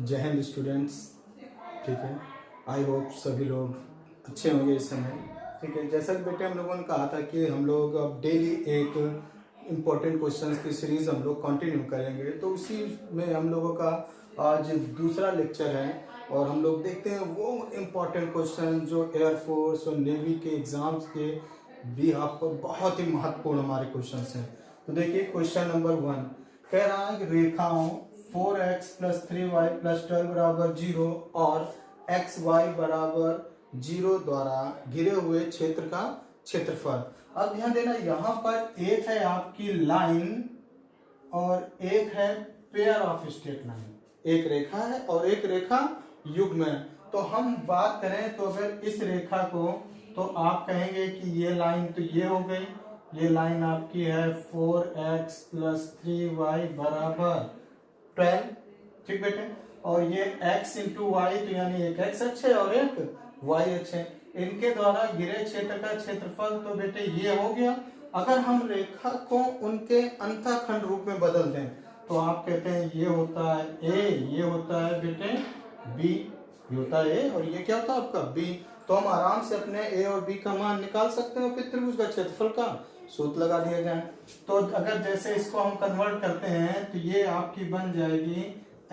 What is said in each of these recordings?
जय हिंद स्टूडेंट्स ठीक है? आई होप सभी लोग अच्छे होंगे इस समय। ठीक है? जैसा कि बेटे हम लोगों ने कहा था कि हम लोग अब डेली एक इम्पोर्टेंट क्वेश्चंस की सीरीज़ हम लोग कंटिन्यू करेंगे। तो उसी में हम लोगों का आज दूसरा लेक्चर है और हम लोग देखते हैं वो इम्पोर्टेंट क्वेश्चन जो एयरफोर्स और नेवी के एग्ज़ाम्स के भी आप पर बहुत ही महत्वपूर्ण हमारे क्वेश्चन हैं। तो देखिए क्वेश्चन नंबर वन कह रहा है कि रेखाओं four x plus three y plus twelve बराबर ज़ीरो और एक्स वाई बराबर ज़ीरो द्वारा घिरे हुए क्षेत्र का क्षेत्रफल। अब ध्यान देना, यहाँ पर एक है आपकी लाइन और एक है पेयर ऑफ़ स्टेट लाइन एक रेखा है और एक रेखा युग्म है। तो हम बात करें तो अगर इस रेखा को तो आप कहेंगे कि ये लाइन तो ये हो गई। ये लाइन आपकी है four x plus three y बराबर ट्वेल्व, ठीक बेटे? और ये x इंटू वाई तो यानी एक x अक्ष है और एक y अक्ष है इनके द्वारा गिरे क्षेत्र का क्षेत्रफल तो बेटे ये हो गया। अगर हम रेखा को उनके अंतखंड रूप में बदल दें तो आप कहते हैं, ये होता है a, ये होता है बेटे b, ये होता है a, और ये क्या होता है आपका b? तो हम आराम से अपने a और b का मान निकाल सकते हैं त्रिभुज का क्षेत्रफल का। सूत्र लगा दिया जाए। तो अगर जैसे इसको हम कन्वर्ट करते हैं तो ये आपकी बन जाएगी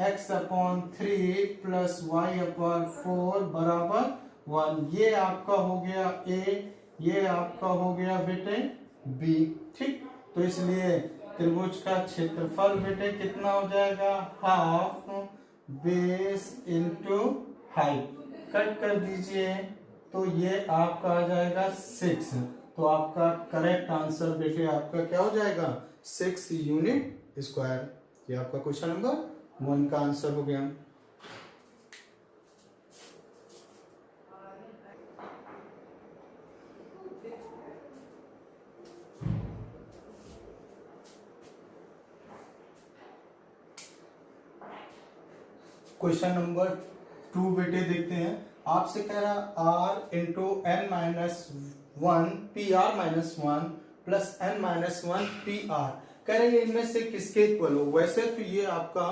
x upon three plus y upon four बराबर वन ये आपका हो गया a, ये आपका हो गया बेटे b, ठीक? तो इसलिए त्रिभुज का क्षेत्रफल बेटे कितना हो जाएगा? Half base into height cut कर दीजिए तो ये आपका आ जाएगा सिक्स तो आपका करेक्ट आंसर बेटे आपका क्या हो जाएगा? सिक्स यूनिट स्क्वायर ये आपका क्वेश्चन नंबर वन का आंसर हो गया। क्वेश्चन नंबर टू बेटे देखते हैं। आपसे कह रहा r into n minus one p r minus one plus n minus one p r कह रहे इनमें से किसके इक्वल हो? वैसे तो ये आपका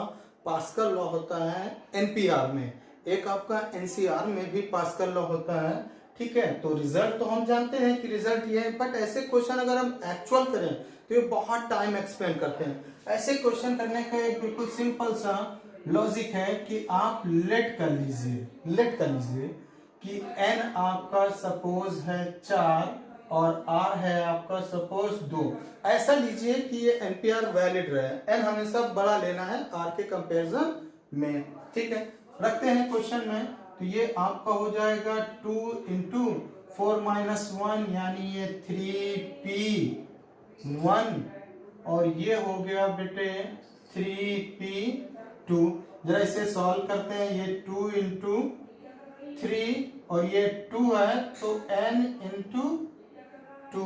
पास्कल लॉ होता है एनपीआर में। एक आपका एनसीआर में भी पास्कल लॉ होता है, ठीक है? तो रिज़ल्ट तो हम जानते हैं कि रिज़ल्ट ये है बट ऐसे क्वेश्चन अगर हम एक्चुअल करें तो ये बहुत टाइम एक्सपेंड करते हैं। ऐसे क्वेश्चन करने का एक बिल्कुल सिंपल सा लॉजिक है कि आप लेट कर लीजिए लेट कर लीजिए। कि n आपका सपोज़ है चार और r है आपका सपोज़ दो। ऐसा लीजिए कि ये एनपीआर वैलिड रहे n हमेशा बड़ा लेना है r के कंपैरिजन में। ठीक है? रखते हैं क्वेश्चन में। तो ये आपका हो जाएगा two into four minus one यानी ये थ्री पी वन और ये हो गया बेटे थ्री पी टू जरा इसे सॉल्व करते हैं। ये टू इंटू थ्री और ये टू है तो एन इंटू टू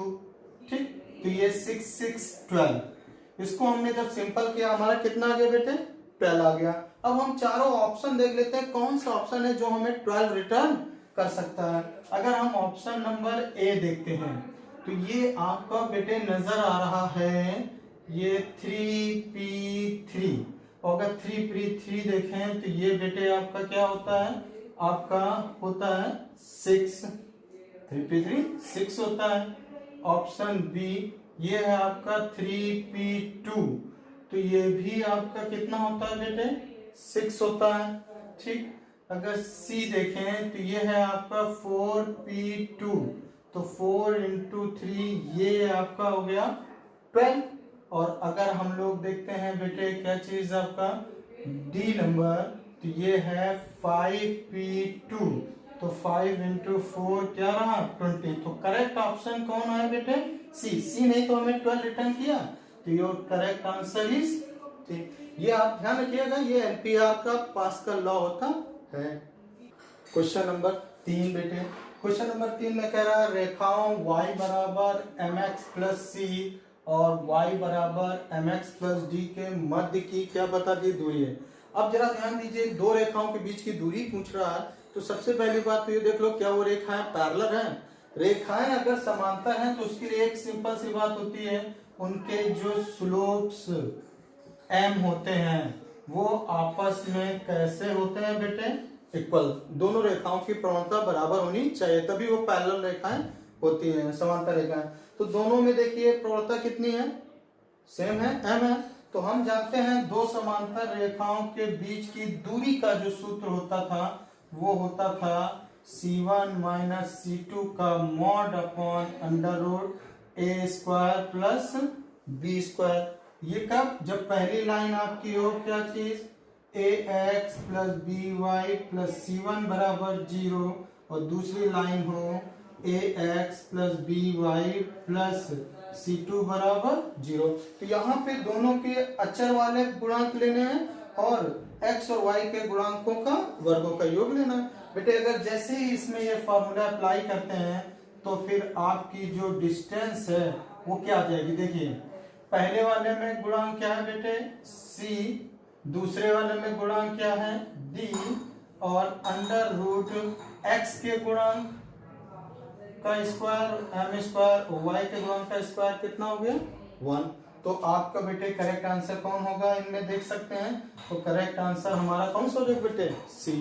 ठीक? तो ये सिक्स सिक्स ट्वेल्व इसको हमने जब सिंपल किया, हमारा कितना आ गया बेटे? ट्वेल्व आ गया. अब हम चारों ऑप्शन देख लेते हैं, कौन सा ऑप्शन है जो हमें ट्वेल्व रिटर्न कर सकता है? अगर हम ऑप्शन नंबर ए देखते हैं तो ये आपका बेटे नज़र आ रहा है, ये थ्री पी थ्री अगर थ्री पी थ्री देखें तो ये बेटे आपका क्या होता है? आपका होता है six three p three six होता है। ऑप्शन बी ये है आपका थ्री पी टू तो ये भी आपका कितना होता है बेटे? सिक्स होता है, ठीक? अगर सी देखें तो ये है आपका फोर पी टू तो फोर इंटू थ्री ये आपका हो गया ट्वेल्व और अगर हम लोग देखते हैं बेटे, क्या चीज़ आपका? डी नंबर तो ये है फाइव पी टू तो फाइव इंटू फोर क्या रहा? ट्वेंटी तो करेक्ट ऑप्शन कौन है बेटे? सी सी नहीं तो हमें ट्वेल्व रिटर्न किया। तो योर करेक्ट आंसर इज़ ये आप ध्यान रखिएगा, ये एनपीआर का पास का लॉ होता है। क्वेश्चन नंबर तीन बेटे। क्वेश्चन नंबर तीन में कह रहा है, रेखाओं y बराबर एम एक्स प्लस सी और y बराबर एम एक्स प्लस डी के मध्य की क्या बता दी? दूरी है। अब जरा ध्यान दीजिए, दो रेखाओं के बीच की दूरी पूछ रहा है तो सबसे पहली बात तो ये देख लो क्या वो रेखाएँ पैरलर हैं। रेखाएँ अगर समांतर हैं तो उसके लिए एक सिंपल सी बात होती है, उनके जो स्लोप्स एम होते हैं, वो आपस में कैसे होते हैं बेटे? इक्वल दोनों रेखाओं की प्रवणता बराबर होनी चाहिए, तभी वो पैरेलल रेखाएँ होती हैं समांतर रेखाएँ। तो दोनों में देखिए प्रवणता कितनी है? सेम है एम है। तो हम जानते हैं दो समांतर रेखाओं के बीच की दूरी का जो सूत्र होता था, वो होता था C1 one minus c two का mod upon under root a square plus b square ये कब? जब पहली लाइन आपकी हो, क्या चीज़? A x plus b y plus c one बराबर ज़ीरो और दूसरी लाइन हो a x plus b y plus c two बराबर ज़ीरो तो यहाँ पे दोनों के अचर वाले गुणांक लेने हैं और x और y के गुणांकों का, वर्गों का योग लेना है। बेटे, अगर जैसे ही इसमें ये फॉर्मूला अप्लाई करते हैं तो फिर आपकी जो डिस्टेंस है, वो क्या आ जाएगी? देखिए, पहले वाले में गुणांक क्या है बेटे? C, दूसरे वाले में गुणांक क्या है? D और अंडर रूट एक्स के गुणांक का स्क्वायर एम स्क्वायर वाई के गुणांक का स्क्वायर कितना हो गया? वन। तो आपका बेटे करेक्ट आंसर कौन होगा? इनमें देख सकते हैं। तो करेक्ट आंसर हमारा कौन सा हो बेटे? सी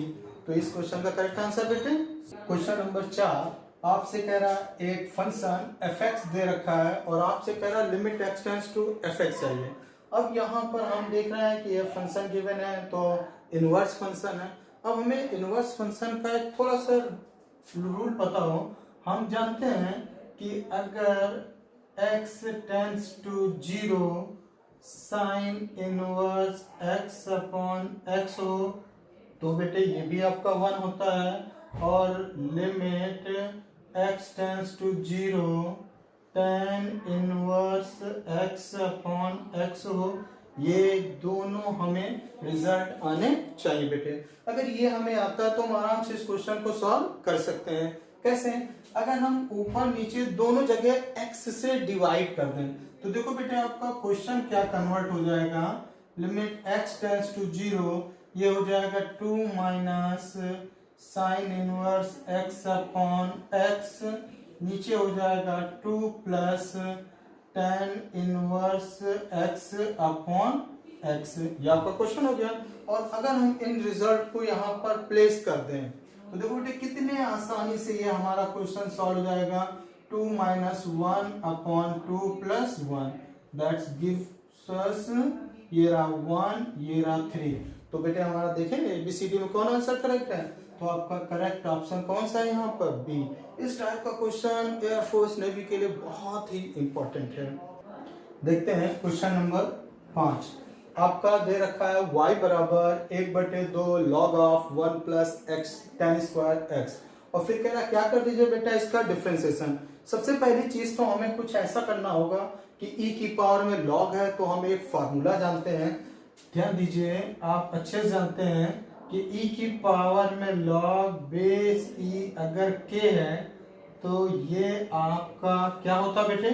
तो इस क्वेश्चन का करेक्ट आंसर बेटे? क्वेश्चन नंबर चार। आपसे कह रहा एक फ़ंक्शन एफ़ एक्स दे रखा है और आपसे कह रहा limit x tends to f x चाहिए अब यहाँ पर हम देख रहे हैं कि ये फ़ंक्शन गिवन है तो इनवर्स फ़ंक्शन है। अब हमें इनवर्स फ़ंक्शन का एक थोड़ा सा रूल पता हो हम जानते हैं कि अगर x tends to zero sine inverse x upon x हो तो बेटे ये भी आपका वन होता है, और limit x tends to zero tan inverse x upon x हो, ये दोनों हमें रिज़ल्ट आने चाहिए बेटे। अगर ये हमें आता है तो हम आराम से इस क्वेश्चन को सॉल्व कर सकते हैं। कैसे? अगर हम ऊपर नीचे दोनों जगह x से डिवाइड कर दें तो देखो बेटे आपका क्वेश्चन क्या कन्वर्ट हो जाएगा? Limit x tends to zero ये हो जाएगा two minus sine inverse x upon x, नीचे हो जाएगा two plus tan inverse x upon x, ये आपका क्वेश्चन हो गया। और अगर हम इन रिज़ल्ट को यहाँ पर प्लेस कर दें तो देखो बेटे, कितने आसानी से ये हमारा क्वेश्चन सॉल्व हो जाएगा। Two minus one upon two plus one that's gives ये रहा वन ये रहा थ्री तो बेटे, हमारा देखें एबीसीडी में कौन आंसर करेक्ट है? तो आपका करेक्ट ऑप्शन कौन सा है यहाँ पर? बी इस टाइप का क्वेश्चन एयरफोर्स नेवी के लिए बहुत ही इंपॉर्टेंट है। देखते हैं क्वेश्चन नंबर पाँच. आपका दे रखा है y बराबर एक बटे दो log of one plus x tan square x और फिर कह रहा क्या कर दीजिए बेटा इसका डिफ्रेंसिएशन सबसे पहली चीज़ तो हमें कुछ ऐसा करना होगा कि e की पावर में लॉग है तो हम एक फार्मूला जानते हैं। ध्यान दीजिए, आप अच्छे से जानते हैं कि e की पावर में लॉग बेस e अगर k है तो ये आपका क्या होता बेटे?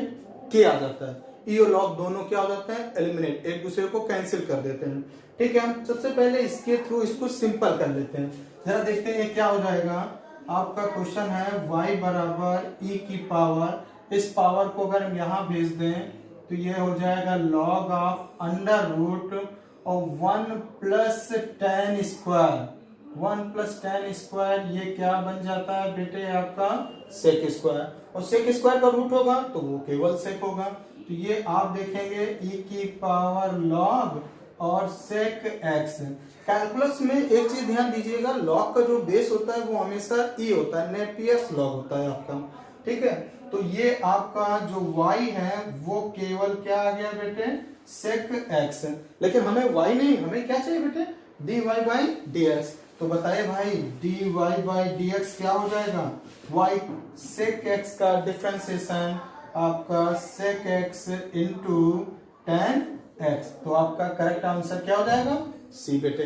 k आ जाता है। ई और लॉग दोनों क्या हो जाते हैं? एलिमिनेट एक दूसरे को कैंसिल कर देते हैं। ठीक है? सबसे पहले इसके थ्रू इसको सिंपल कर लेते हैं। जरा देखते हैं क्या हो जाएगा। आपका क्वेश्चन है y बराबर e की पावर इस पावर को अगर हम यहाँ भेज दें तो ये हो जाएगा लॉग ऑफ़ अंडर रूट और one plus tan square one plus tan square ये क्या बन जाता है बेटे आपका सेक स्क्वायर और सेक स्क्वायर का रूट होगा तो वो केवल सेक होगा। तो ये आप देखेंगे e की पावर लॉग और सेक एक्स कैलकुलस में एक चीज़ ध्यान दीजिएगा लॉग का जो बेस होता है वो हमेशा e होता है नेपियस लॉग होता है आपका। ठीक है? तो ये आपका जो y है, वो केवल क्या आ गया बेटे? सेक एक्स लेकिन हमें y नहीं, हमें क्या चाहिए बेटे? डी वाई बाई तो बताइए भाई डी वाई बाई क्या हो जाएगा? y सेक एक्स का डिफ्रेंसिएशन आपका sec x into tan x तो आपका करेक्ट आंसर क्या हो जाएगा? सी बेटे।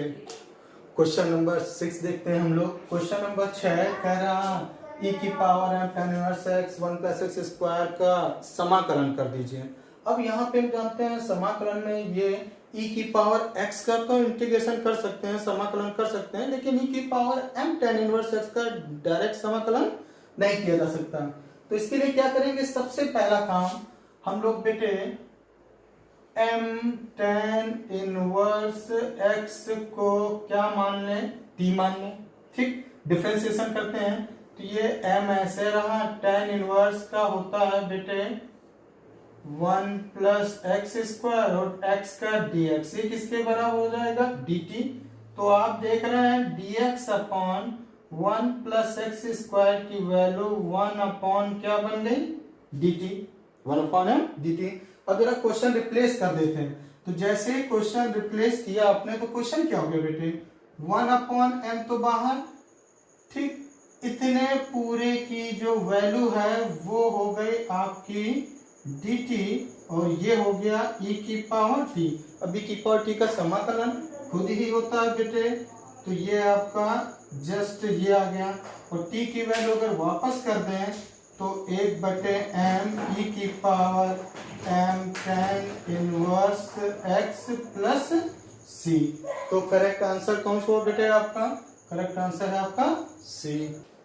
क्वेश्चन नंबर सिक्स देखते हैं हम लोग। क्वेश्चन नंबर छह कह रहा ई e की पावर है tan inverse x one plus x square का समाकलन कर दीजिए। अब यहाँ पे हम जानते हैं समाकलन में ये e की पावर x का तो इंटीग्रेशन कर सकते हैं समाकलन कर सकते हैं लेकिन e की power m tan inverse x का डायरेक्ट समाकलन नहीं किया जा सकता। तो इसके लिए क्या करेंगे? सबसे पहला काम हम लोग बेटे एम टेन इनवर्स एक्स को क्या मान लें? टी मान लें। ठीक? डिफ्रेंसिएशन करते हैं। तो ये एम ऐसे रहा टेन इनवर्स का होता है बेटे वन प्लस एक्स स्क्वायर और एक्स का एक्स ये किसके बराबर हो जाएगा? डी टी तो आप देख रहे हैं x upon one plus x square की वैल्यू वन अपॉन क्या बन गई? D t one upon m? D t अब जरा क्वेश्चन रिप्लेस कर देते हैं तो जैसे क्वेश्चन रिप्लेस किया आपने तो क्वेश्चन क्या हो गया बेटे? वन अपॉन एम तो बाहर। ठीक इतने पूरे की जो वैल्यू है वो हो गई आपकी डी टी और ये हो गया ई e की पावर टी अभी की पावर टी का समाकलन खुद ही होता है बेटे। तो ये आपका जस्ट ये आ गया। और टी की वैल्यू अगर वापस कर दें तो एक बटे एम ई की power m tan inverse x plus c तो करेक्ट आंसर कौन सा बेटे आपका? करेक्ट आंसर है आपका सी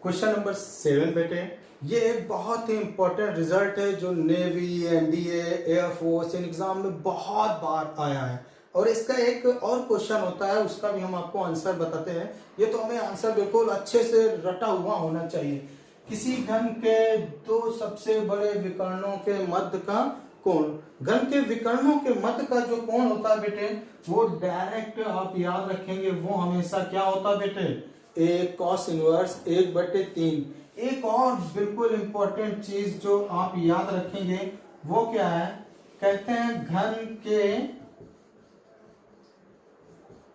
क्वेश्चन नंबर सेवन बेटे। ये एक बहुत ही इंपॉर्टेंट रिज़ल्ट है जो नेवी एनडीए एयरफोर्स इन एग्ज़ाम में बहुत बार आया है। और इसका एक और क्वेश्चन होता है, उसका भी हम आपको आंसर बताते हैं। ये तो हमें आंसर बिल्कुल अच्छे से रटा हुआ होना चाहिए। किसी घन के दो सबसे बड़े विकर्णों के मध्य का कोण। घन के विकर्णों के मध्य का जो कोण होता है बेटे, वो डायरेक्ट आप याद रखेंगे, वो हमेशा क्या होता है बेटे? एक कॉस इनवर्स एक बटे तीन। एक और बिल्कुल इंपॉर्टेंट चीज़ जो आप याद रखेंगे, वो क्या है? कहते हैं घन के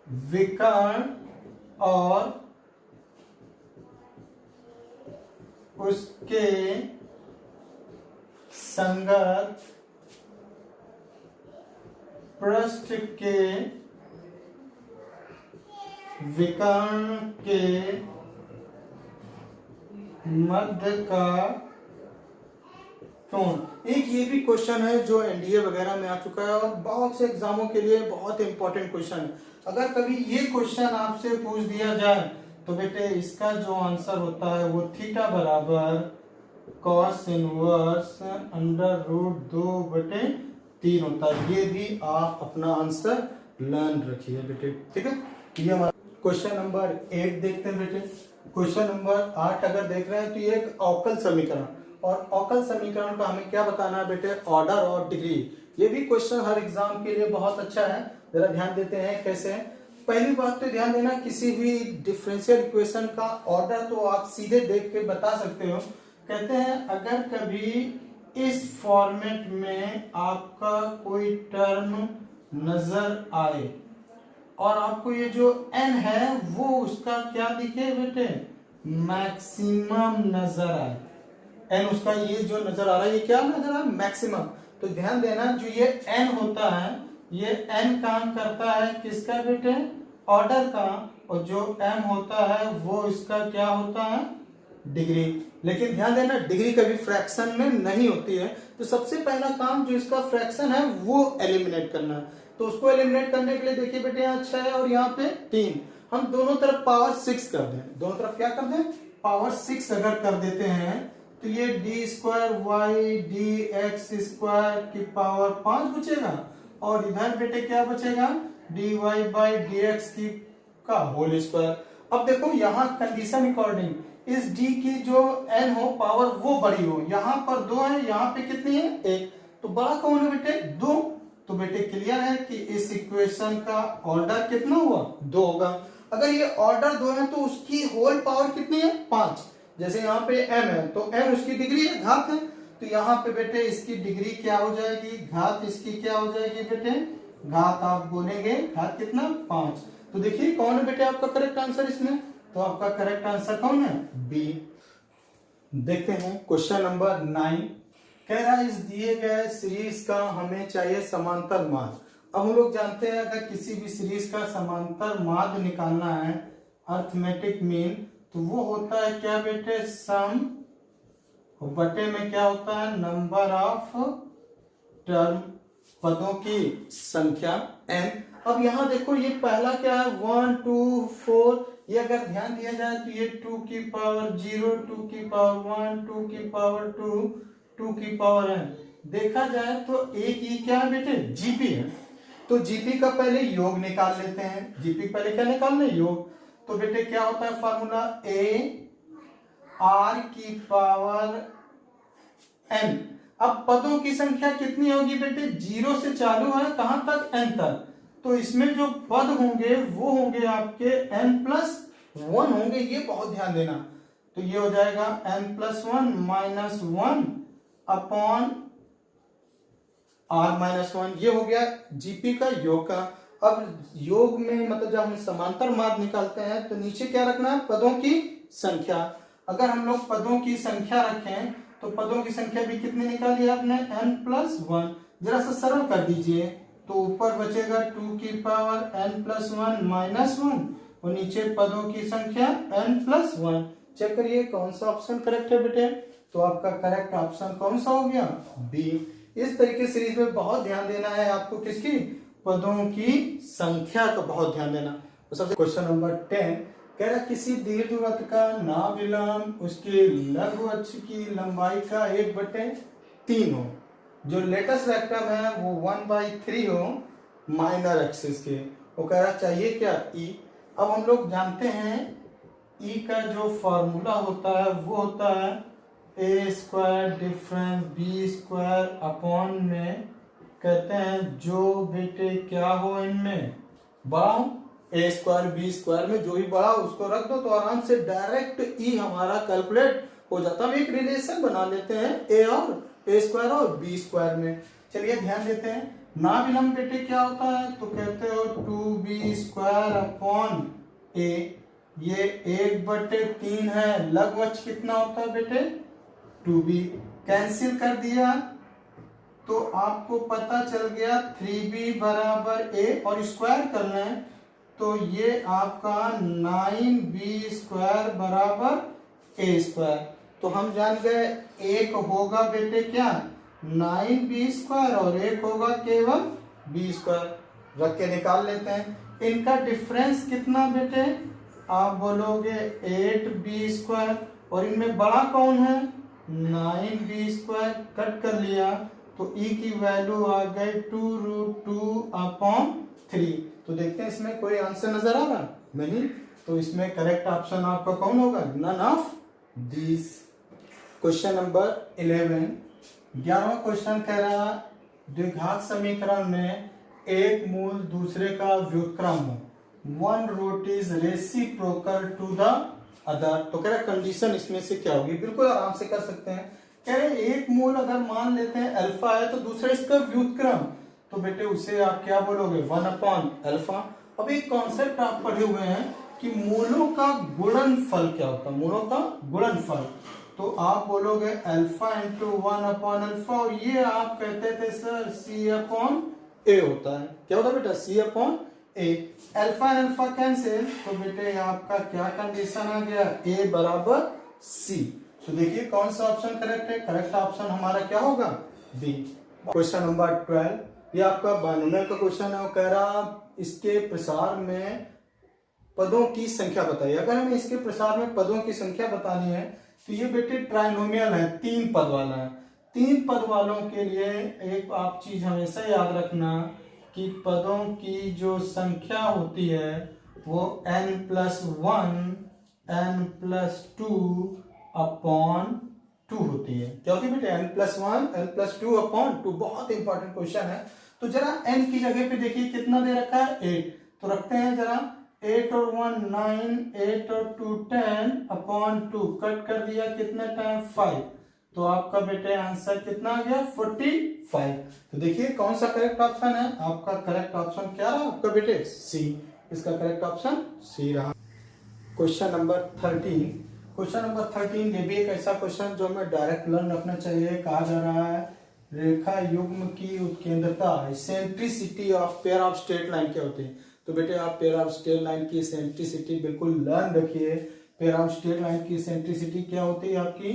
विकर्ण और उसके संगत पृष्ठ के विकर्ण के मध्य का कौन एक ये भी क्वेश्चन है जो एनडीए वगैरह में आ चुका है और बहुत से एग्जामों के लिए बहुत इंपॉर्टेंट क्वेश्चन है अगर कभी ये क्वेश्चन आपसे पूछ दिया जाए तो बेटे इसका जो आंसर होता है वो थीटा बराबर कॉस इनवर्स अंडर रूट दो बटे तीन होता है। ये भी आप अपना आंसर लर्न रखिए बेटे, ठीक है? ये हमारा क्वेश्चन नंबर एट देखते हैं बेटे। क्वेश्चन नंबर आठ अगर देख रहे हैं तो ये एक अवकल समीकरण। और अवकल समीकरण का हमें क्या बताना है बेटे? ऑर्डर और डिग्री ये भी क्वेश्चन हर एग्ज़ाम के लिए बहुत अच्छा है। जरा ध्यान देते हैं कैसे है। पहली बात तो ध्यान देना, किसी भी डिफरेंशियल इक्वेशन का ऑर्डर तो आप सीधे देख के बता सकते हो। कहते हैं, अगर कभी इस फॉर्मेट में आपका कोई टर्म नज़र आए और आपको ये जो एन है, वो उसका क्या दिखे बेटे? मैक्सिमम नज़र आए। एन उसका ये जो नज़र आ रहा है, ये क्या नज़र आ रहा है? मैक्सिमम तो ध्यान देना, जो ये एन होता है ये एन काम करता है किसका बेटे? ऑर्डर का। और जो एम होता है, वो इसका क्या होता है? डिग्री। लेकिन ध्यान देना, डिग्री कभी फ्रैक्शन में नहीं होती है। तो सबसे पहला काम जो इसका फ्रैक्शन है, वो एलिमिनेट करना है। तो उसको एलिमिनेट करने के लिए देखिए बेटे, यहाँ छह है और यहाँ पे तीन। हम दोनों तरफ़ पावर सिक्स कर दें। दोनों तरफ़ क्या कर दें? पावर सिक्स अगर कर देते हैं तो ये d square y d x square की पावर पाँच बचेगा। और इधर बेटे क्या बचेगा? D y by d x की का होल स्क्वायर अब देखो यहाँ कंडीशन अकॉर्डिंग इस डी की जो एन हो पावर वो बड़ी हो। यहाँ पर दो है, यहाँ पे कितनी है? एक। तो बड़ा कौन है बेटे? दो। तो बेटे क्लियर है कि इस इक्वेशन का ऑर्डर कितना हुआ? दो होगा। अगर ये ऑर्डर दो है तो उसकी होल पावर कितनी है? पाँच। जैसे यहाँ पे एम है तो एम उसकी डिग्री है, घात है। तो यहाँ पे बेटे इसकी डिग्री क्या हो जाएगी? घात इसकी क्या हो जाएगी बेटे? घात आप बोलेंगे घात कितना? पाँच। तो देखिए कौन है बेटे आपका करेक्ट आंसर इसमें? तो आपका करेक्ट आंसर कौन है? बी देखते हैं क्वेश्चन नंबर नाइन कह रहा है, इस दिए गए सीरीज़ का हमें चाहिए समांतर माध्य। अब हम लोग जानते हैं, अगर किसी भी सीरीज़ का समांतर माध्य निकालना है अर्थमेटिक मीन तो वो होता है क्या बेटे? सम बटे में क्या होता है? नंबर ऑफ़ टर्म पदों की संख्या एन अब यहाँ देखो, ये पहला क्या है? वन टू फोर ये अगर ध्यान दिया जाए तो ये टू की पावर ज़ीरो टू की पावर वन टू की पावर टू टू की पावर एन देखा जाए तो एक ई क्या है बेटे? जीपी है। तो जीपी का पहले योग निकाल लेते हैं। जीपी पहले क्या निकालना योग। तो बेटे क्या होता है? फॉर्मूला ए आर की पावर एन अब पदों की संख्या कितनी होगी बेटे? ज़ीरो से चालू है, कहाँ तक? एन तक। तो इसमें जो पद होंगे, वो होंगे आपके एन प्लस वन होंगे, ये बहुत ध्यान देना। तो ये हो जाएगा n plus one minus one upon r minus one ये हो गया जीपी का योग का। अब योग में मतलब जब हम समांतर मार्ग निकालते हैं तो नीचे क्या रखना है? पदों की संख्या। अगर हम लोग पदों की संख्या रखें तो पदों की संख्या भी कितनी निकाली आपने? एन प्लस वन जरा सा सरल कर दीजिए। तो ऊपर बचेगा टू की power n plus one minus one और नीचे पदों की संख्या एन प्लस वन चेक करिए कौन सा ऑप्शन करेक्ट है बेटे? तो आपका करेक्ट ऑप्शन कौन सा हो गया? बी इस तरीके सीरीज़ में बहुत ध्यान देना है आपको किसकी? पदों की संख्या का बहुत ध्यान देना। तो सबसे क्वेश्चन नंबर टेन कह रहा, किसी दीर्घवृत्त का नाविलंब उसके लघु अक्ष की लंबाई का एक बटे तीन हो। जो लेटेस्ट रेक्टम है, वो वन बाई थ्री हो माइनर एक्सिस के। वो कह रहा, चाहिए क्या? ई अब हम लोग जानते हैं ई का जो फॉर्मूला होता है, वो होता है a square difference b square upon में, कहते हैं, जो बेटे क्या हो इनमें? हो ए स्क्वायर बी स्क्वायर में जो भी बड़ा उसको रख दो तो आराम से डायरेक्ट ई हमारा कैलकुलेट हो जाता है। हम एक रिलेशन बना लेते हैं ए और ए स्क्वायर और बी स्क्वायर में। चलिए ध्यान देते हैं। ना विलंब बेटे क्या होता है? तो कहते हो two b square upon a ये एक बटे तीन है। लगभग कितना होता है बेटे? टू बी कैंसिल कर दिया। तो आपको पता चल गया थ्री बी बराबर ए और स्क्वायर करना है। तो ये आपका नाइन बी स्क्वायर बराबर ए स्क्वायर। तो हम जान गए, एक होगा बेटे क्या? नाइन बी स्क्वायर और एक होगा केवल बी स्क्वायर। रख के निकाल लेते हैं। इनका डिफरेंस कितना बेटे? आप बोलोगे एट बी स्क्वायर। और इनमें बड़ा कौन है? Nine B square. कट कर लिया। तो ई e की वैल्यू आ गई two root two upon three तो देखते हैं इसमें कोई आंसर नज़र आ रहा नहीं तो इसमें करेक्ट ऑप्शन आपका कौन होगा? None of this question number eleven ग्यारहवा क्वेश्चन कह रहा द्विघात समीकरण में एक मूल दूसरे का व्युत्क्रम हो। One root is reciprocal to the other तो कह रहा कंडीशन इसमें से क्या होगी? बिल्कुल आराम से कर सकते हैं। कह रहे एक मूल अगर मान लेते हैं अल्फ़ा है तो दूसरा इसका व्युत्क्रम। तो बेटे उसे आप क्या बोलोगे? वन अपॉन अल्फ़ा अब एक कॉन्सेप्ट आप पढ़े हुए हैं कि मूलों का गुणन फल क्या होता है? मूलों का गुणन फल तो आप बोलोगे alpha into one upon alpha और ये आप कहते थे सर सी अपॉन ए होता है। क्या होता है बेटा? C upon a alpha alpha cancel तो बेटे आपका क्या कंडीशन आ गया? ए बराबर सी तो देखिए कौन सा ऑप्शन करेक्ट है? करेक्ट ऑप्शन हमारा क्या होगा? बी क्वेश्चन नंबर ट्वेल्व ये आपका बानवे का क्वेश्चन है, वो कह रहा, इसके प्रसार में पदों की संख्या बताइए। अगर हमें इसके प्रसार में पदों की संख्या बतानी है तो ये बेटे ट्राइनोमियल है, तीन पद वाला। है तीन पद वालों के लिए एक आप चीज़ हमेशा याद रखना कि पदों की जो संख्या होती है, वो n plus one n plus two upon two होती है। क्या होती है बेटे n plus one n plus two upon two बहुत इंपॉर्टेंट क्वेश्चन है। तो जरा n की जगह पे देखिए कितना दे रखा है? एट तो रखते हैं जरा। एट और वन नाइन एट और two ten upon two cut कर दिया कितने टाइम फाइव तो आपका बेटे आंसर कितना आ गया? फोर्टी फाइव तो देखिए कौन सा करेक्ट ऑप्शन है? आपका करेक्ट ऑप्शन क्या रहा? आपका बेटे सी इसका करेक्ट ऑप्शन सी रहा। Question number thirteen question number thirteen ये भी एक ऐसा क्वेश्चन जो हमें डायरेक्ट लर्न रखना चाहिए। कहा जा रहा है, रेखा युग्म की उत्केंद्रता eccentricity of pair of straight line क्या होती है? तो बेटे आप पेयर ऑफ़ स्ट्रेट लाइन की सेंट्रिसिटी बिल्कुल लर्न रखिए। पेयर ऑफ़ स्ट्रेट लाइन की सेंट्रिसिटी क्या होती है आपकी?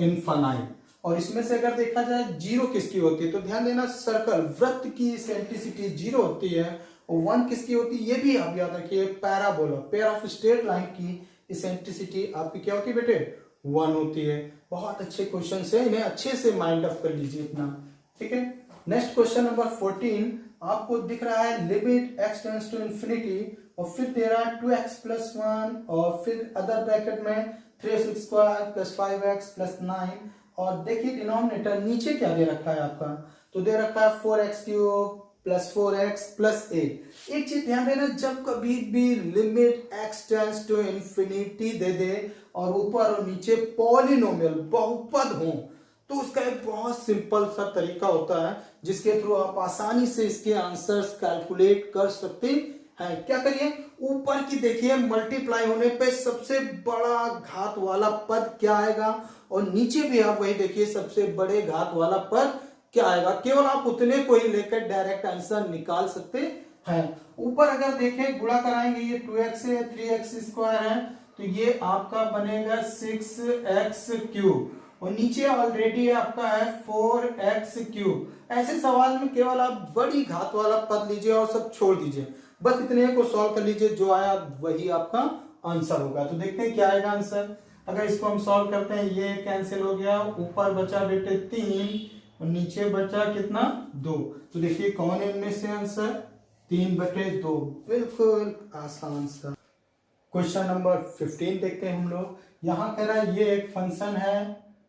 इनफाइनाइट और इसमें से अगर देखा जाए ज़ीरो किसकी होती है? तो ध्यान देना सर्कल वृत्त की सेंट्रिसिटी ज़ीरो होती है और वन किसकी होती है? ये भी आप याद रखिए parabola pair of straight line की सेंट्रिसिटी आपकी क्या होती है बेटे? वन होती है। बहुत अच्छे क्वेश्चन है, इन्हें अच्छे से माइंड अप कर लीजिए अपना। ठीक है? नेक्स्ट क्वेश्चन नंबर फोर्टीन आपको दिख रहा है limit x tends to infinity और फिर दे रहा है टू एक्स प्लस वन और फिर अदर ब्रैकेट में three x square plus five x plus nine और देखिए डिनोमिनेटर नीचे क्या दे रखा है आपका? तो दे रखा है four x cube plus four x plus eight एक चीज़ ध्यान देना, जब कभी भी limit x tends to infinity दे दे और ऊपर और नीचे पॉलिनोमियल बहुपद हो तो उसका एक बहुत सिंपल सा तरीका होता है, जिसके थ्रू आप आसानी से इसके आंसर्स कैलकुलेट कर सकते हैं। क्या करिए? ऊपर की देखिए मल्टीप्लाई होने पे सबसे बड़ा घात वाला पद क्या आएगा? और नीचे भी आप वही देखिए, सबसे बड़े घात वाला पद क्या आएगा? केवल आप उतने को ही लेकर डायरेक्ट आंसर निकाल सकते हैं। ऊपर अगर देखें, गुणा कराएँगे, ये टू एक्स है थ्री एक्स स्क्वायर है तो ये आपका बनेगा सिक्स एक्स क्यूब और नीचे ऑलरेडी आपका है फोर एक्स क्यूब ऐसे सवाल में केवल आप बड़ी घात वाला पद लीजिए और सब छोड़ दीजिए। बस इतने को सॉल्व कर लीजिए, जो आया वही आपका आंसर होगा। तो देखते हैं क्या आएगा आंसर अगर इसको हम सॉल्व करते हैं, ये कैंसिल हो गया। ऊपर बचा बेटे तीन। और नीचे बचा कितना? दो। तो देखिए कौन इनमें से आंसर तीन बटे दो। बिल्कुल आसान सा। क्वेश्चन नंबर फिफ्टीन देखते हैं हम लोग। यहाँ कह रहा है ये एक फ़ंक्शन है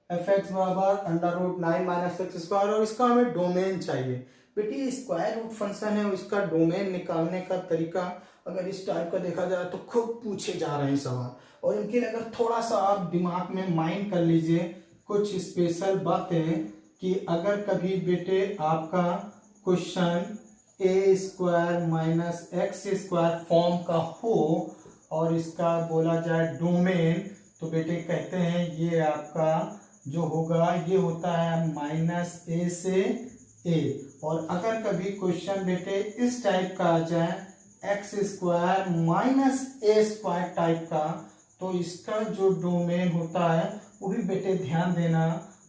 एफ़ एक्स बराबर under root nine minus x square और इसका हमें डोमेन चाहिए। बेटी स्क्वायर रूट फ़ंक्शन है उसका डोमेन निकालने का तरीका अगर इस टाइप का देखा जाए तो खूब पूछे जा रहे हैं सवाल। और इनके अगर थोड़ा सा आप दिमाग में माइंड कर लीजिए, कुछ स्पेशल बातें कि अगर कभी बेटे आपका question a square minus x square form का हो और इसका बोला जाए डोमेन तो बेटे कहते हैं ये आपका जो होगा, ये होता है माइनस ए से ए और अगर कभी क्वेश्चन बेटे इस टाइप का आ जाए x square minus a square type का तो इसका जो डोमेन होता है, वो भी बेटे ध्यान देना।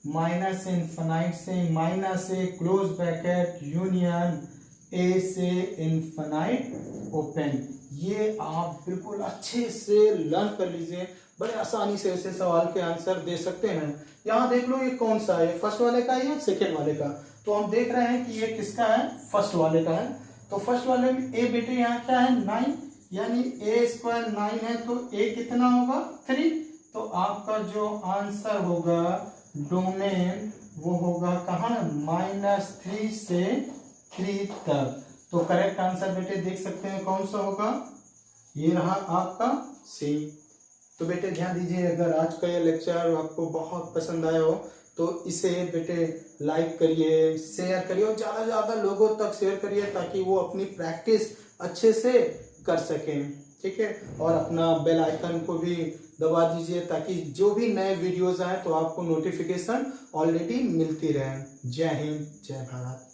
माइनस इन्फाइट से, minus a close bracket, union, a से इन्फाइट ओपन। ये आप बिल्कुल अच्छे से लर्न कर लीजिए। बड़े आसानी से ऐसे सवाल के आंसर दे सकते हैं। यहाँ देख लो ये कौन सा है? फ़र्स्ट वाले का या सेकेंड वाले का? तो हम देख रहे हैं कि ये किसका है? फ़र्स्ट वाले का है। तो फ़र्स्ट वाले में ए बेटे यहाँ क्या है? नाइन। यानी ए स्क्वायर नाइन है तो ए कितना होगा? थ्री। तो आपका जो आंसर होगा डोमेन वो होगा कहा? माइनस थ्री से थ्री तक। तो करेक्ट आंसर बेटे देख सकते हैं कौन सा होगा? ये रहा आपका सी तो बेटे ध्यान दीजिए, अगर आज का ये लेक्चर आपको बहुत पसंद आया हो तो इसे बेटे लाइक करिए शेयर करिए और ज़्यादा ज़्यादा लोगों तक शेयर करिए ताकि वो अपनी प्रैक्टिस अच्छे से कर सकें। ठीक है? और अपना बेल आइकन को भी दबा दीजिए ताकि जो भी नए वीडियोस आए तो आपको नोटिफिकेशन ऑलरेडी मिलती रहे। जय हिंद, जय भारत।